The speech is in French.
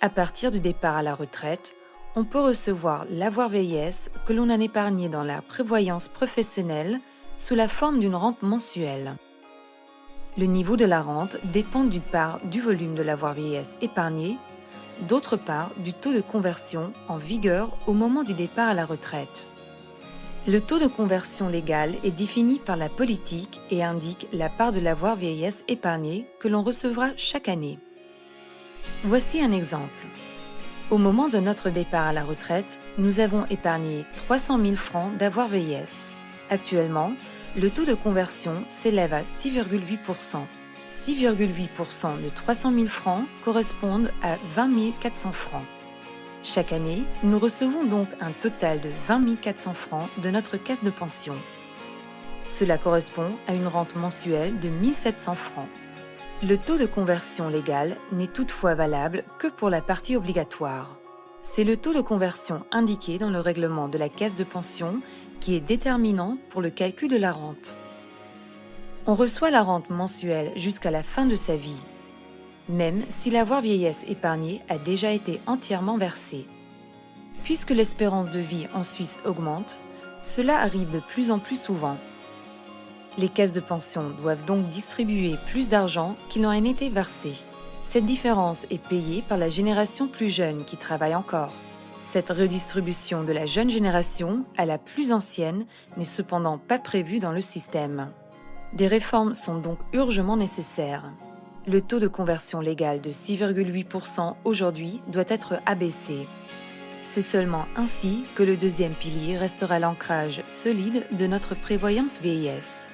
À partir du départ à la retraite, on peut recevoir l'avoir vieillesse que l'on a épargné dans la prévoyance professionnelle sous la forme d'une rente mensuelle. Le niveau de la rente dépend d'une part du volume de l'avoir vieillesse épargné, d'autre part du taux de conversion en vigueur au moment du départ à la retraite. Le taux de conversion légal est défini par la politique et indique la part de l'avoir vieillesse épargné que l'on recevra chaque année. Voici un exemple. Au moment de notre départ à la retraite, nous avons épargné 300 000 francs d'avoir vieillesse. Actuellement, le taux de conversion s'élève à 6,8%. 6,8% de 300 000 francs correspondent à 20 400 francs. Chaque année, nous recevons donc un total de 20 400 francs de notre caisse de pension. Cela correspond à une rente mensuelle de 1700 francs. Le taux de conversion légal n'est toutefois valable que pour la partie obligatoire. C'est le taux de conversion indiqué dans le règlement de la caisse de pension qui est déterminant pour le calcul de la rente. On reçoit la rente mensuelle jusqu'à la fin de sa vie, même si l'avoir vieillesse épargnée a déjà été entièrement versée. Puisque l'espérance de vie en Suisse augmente, cela arrive de plus en plus souvent. Les caisses de pension doivent donc distribuer plus d'argent qu'il n'en a été versé. Cette différence est payée par la génération plus jeune qui travaille encore. Cette redistribution de la jeune génération à la plus ancienne n'est cependant pas prévue dans le système. Des réformes sont donc urgemment nécessaires. Le taux de conversion légale de 6,8% aujourd'hui doit être abaissé. C'est seulement ainsi que le deuxième pilier restera l'ancrage solide de notre prévoyance vieillesse.